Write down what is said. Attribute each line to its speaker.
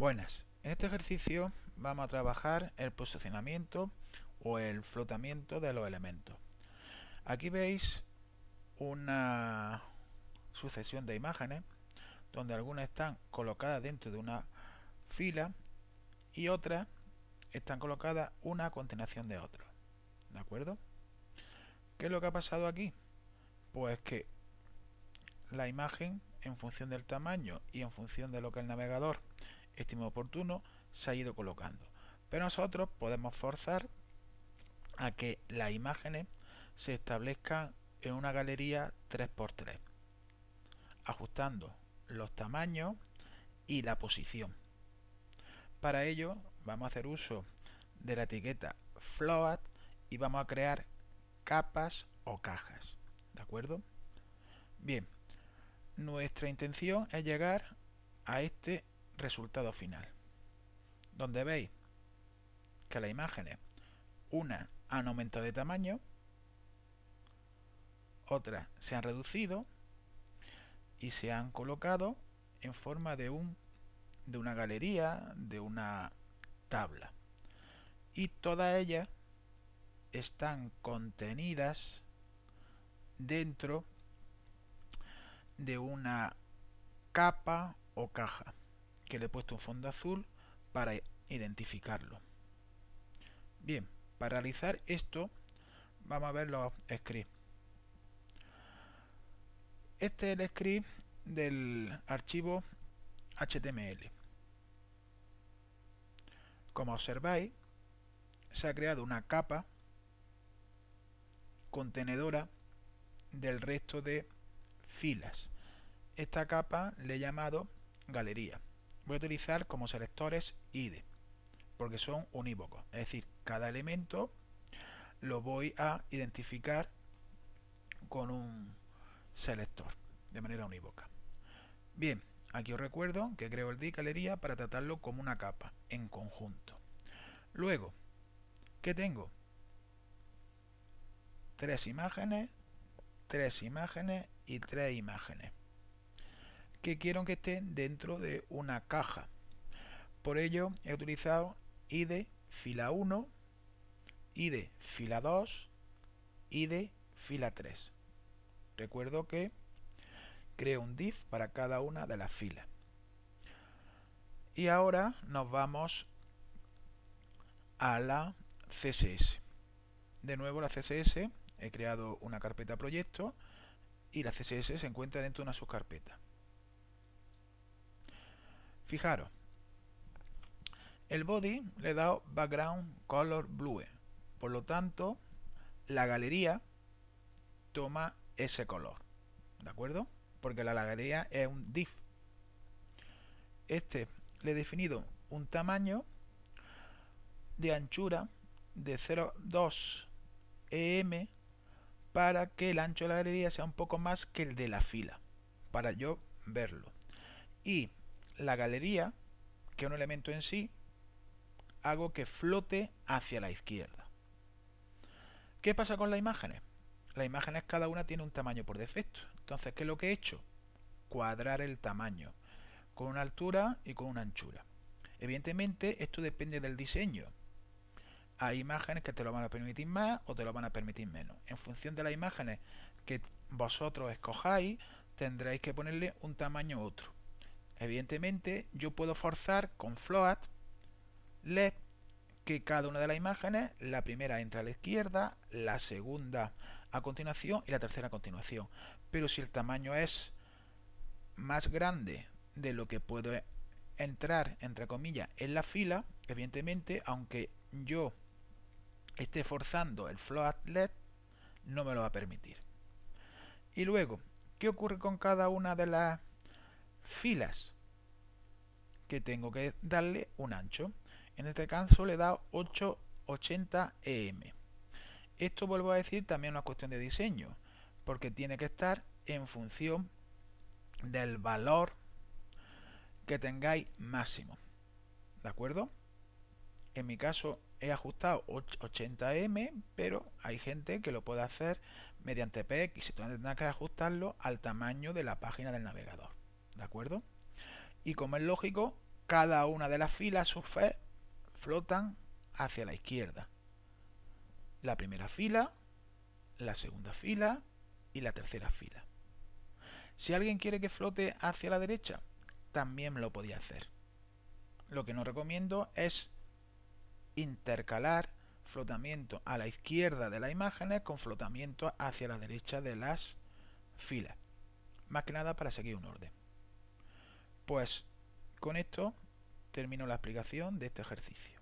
Speaker 1: Buenas, en este ejercicio vamos a trabajar el posicionamiento o el flotamiento de los elementos. Aquí veis una sucesión de imágenes donde algunas están colocadas dentro de una fila y otras están colocadas una a continuación de otra. ¿De acuerdo? ¿Qué es lo que ha pasado aquí? Pues que la imagen en función del tamaño y en función de lo que el navegador estime oportuno, se ha ido colocando. Pero nosotros podemos forzar a que las imágenes se establezcan en una galería 3x3, ajustando los tamaños y la posición. Para ello vamos a hacer uso de la etiqueta float y vamos a crear capas o cajas. ¿De acuerdo? Bien, nuestra intención es llegar a este resultado final, donde veis que las imágenes, una han aumentado de tamaño, otras se han reducido y se han colocado en forma de un de una galería, de una tabla. Y todas ellas están contenidas dentro de una capa o caja que le he puesto un fondo azul para identificarlo. Bien, para realizar esto vamos a ver los scripts. Este es el script del archivo HTML. Como observáis, se ha creado una capa contenedora del resto de filas. Esta capa le he llamado galería voy a utilizar como selectores ID porque son unívocos. Es decir cada elemento lo voy a identificar con un selector de manera unívoca. Bien aquí os recuerdo que creo el div galería para tratarlo como una capa en conjunto. Luego ¿qué tengo? tres imágenes tres imágenes y tres imágenes que quiero que estén dentro de una caja. Por ello he utilizado id fila 1, id fila 2, id fila 3. Recuerdo que creo un div para cada una de las filas. Y ahora nos vamos a la CSS. De nuevo la CSS, he creado una carpeta proyecto y la CSS se encuentra dentro de una subcarpeta. Fijaros, el body le he dado background color blue, por lo tanto la galería toma ese color, ¿de acuerdo? Porque la galería es un div. Este le he definido un tamaño de anchura de 0,2 em para que el ancho de la galería sea un poco más que el de la fila, para yo verlo. Y la galería, que es un elemento en sí, hago que flote hacia la izquierda. ¿Qué pasa con las imágenes? Las imágenes cada una tiene un tamaño por defecto. Entonces, ¿qué es lo que he hecho? Cuadrar el tamaño, con una altura y con una anchura. Evidentemente, esto depende del diseño. Hay imágenes que te lo van a permitir más o te lo van a permitir menos. En función de las imágenes que vosotros escojáis, tendréis que ponerle un tamaño u otro. Evidentemente yo puedo forzar con float let que cada una de las imágenes, la primera entra a la izquierda, la segunda a continuación y la tercera a continuación. Pero si el tamaño es más grande de lo que puedo entrar, entre comillas, en la fila, evidentemente, aunque yo esté forzando el float let, no me lo va a permitir. Y luego, ¿qué ocurre con cada una de las filas que tengo que darle un ancho. En este caso le he dado 880 EM. Esto vuelvo a decir también una cuestión de diseño, porque tiene que estar en función del valor que tengáis máximo. ¿De acuerdo? En mi caso he ajustado 80 m pero hay gente que lo puede hacer mediante PX y tendrá que ajustarlo al tamaño de la página del navegador. ¿De acuerdo? Y como es lógico, cada una de las filas, sus fe, flotan hacia la izquierda. La primera fila, la segunda fila y la tercera fila. Si alguien quiere que flote hacia la derecha, también lo podía hacer. Lo que no recomiendo es intercalar flotamiento a la izquierda de las imágenes con flotamiento hacia la derecha de las filas. Más que nada para seguir un orden. Pues con esto termino la explicación de este ejercicio.